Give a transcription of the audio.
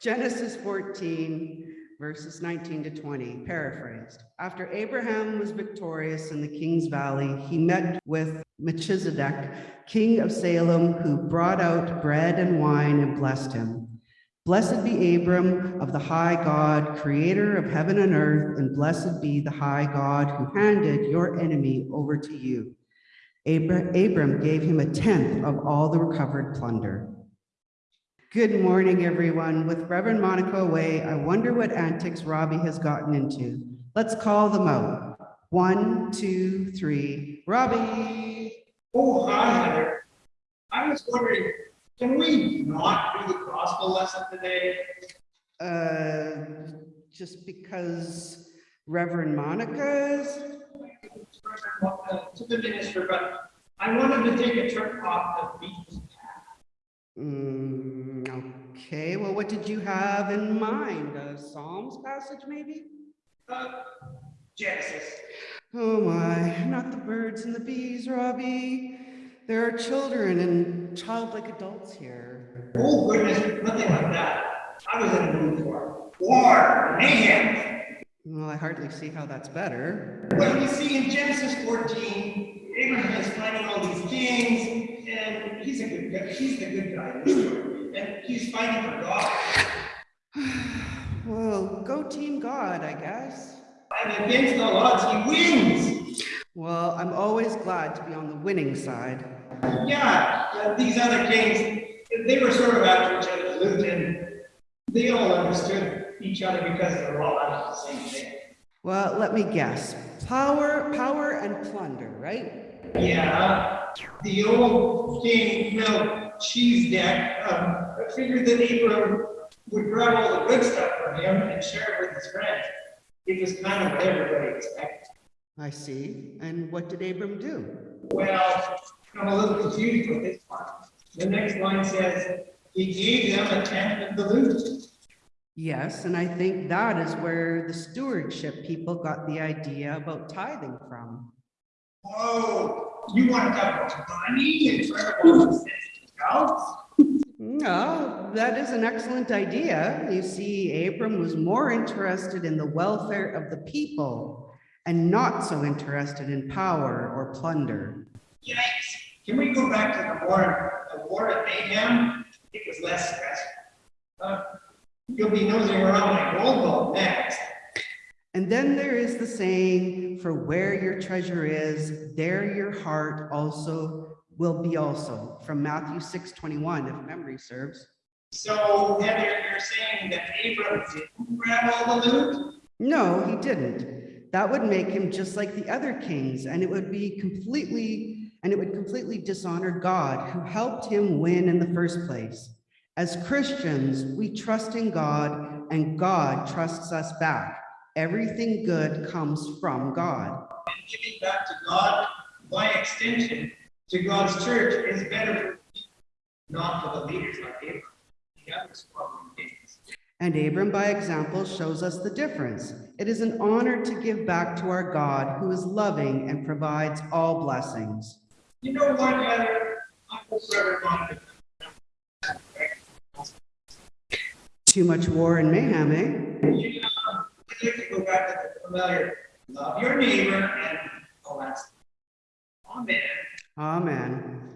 Genesis 14, verses 19 to 20, paraphrased. After Abraham was victorious in the King's Valley, he met with Melchizedek, king of Salem, who brought out bread and wine and blessed him. Blessed be Abram of the high God, creator of heaven and earth, and blessed be the high God who handed your enemy over to you. Abra- Abram gave him a tenth of all the recovered plunder. Good morning, everyone. With Reverend Monica away, I wonder what antics Robbie has gotten into. Let's call them out. One, two, three. Robbie! Oh, hi, Heather. I was wondering, can we not do the gospel lesson today? Uh, just because Reverend Monica's? To the minister, but I wanted to take a trip off the beach. Mm, okay, well, what did you have in mind? A Psalms passage, maybe? Uh, Genesis. Oh my, not the birds and the bees, Robbie. There are children and childlike adults here. Oh goodness, nothing like that. I was in the mood for war, mayhem. Well, I hardly see how that's better. Well, you see, in Genesis 14, Abraham is fighting all these kings, and he's a good guy. He's the good guy in the story, and he's fighting for God. Well, go Team God, I guess. And against all odds, he wins. Well, I'm always glad to be on the winning side. Yeah, uh, these other kings, they were sort of after each other's loot, and they all understood each other because they were all after the same thing. Well, let me guess. Power, power and plunder, right? Yeah, the old king Melchizedek um, figured that Abram would grab all the good stuff from him and share it with his friends. It was kind of what everybody expected. I see. And what did Abram do? Well, I'm a little confused with this one. The next line says, he gave them a tenth of the loot. Yes, and I think that is where the stewardship people got the idea about tithing from. Whoa, you want to talk about money in front of all the sensitive cows? No, that is an excellent idea. You see, Abram was more interested in the welfare of the people and not so interested in power or plunder. Yikes. Can we go back to the war, the war at Mayhem? It was less stressful. Uh, you'll be nosing around my gold ball next. And then there is the saying, for where your treasure is, there your heart also will be also, from Matthew 6, 21, if memory serves. So, Heather, you're saying that Abram didn't grab all the loot? No, he didn't. That would make him just like the other kings, and it would be completely, and it would completely dishonor God, who helped him win in the first place. As Christians, we trust in God, and God trusts us back. Everything good comes from God. And giving back to God, by extension, to God's church is better for people, not for the leaders like Abram. The other squabbling kings. And Abram, by example, shows us the difference. It is an honor to give back to our God, who is loving and provides all blessings. You know what, Heather? I hope Reverend Monica Too much war and mayhem, eh? You know, I'd like to go back to the familiar, love your neighbor and all. Amen. Amen.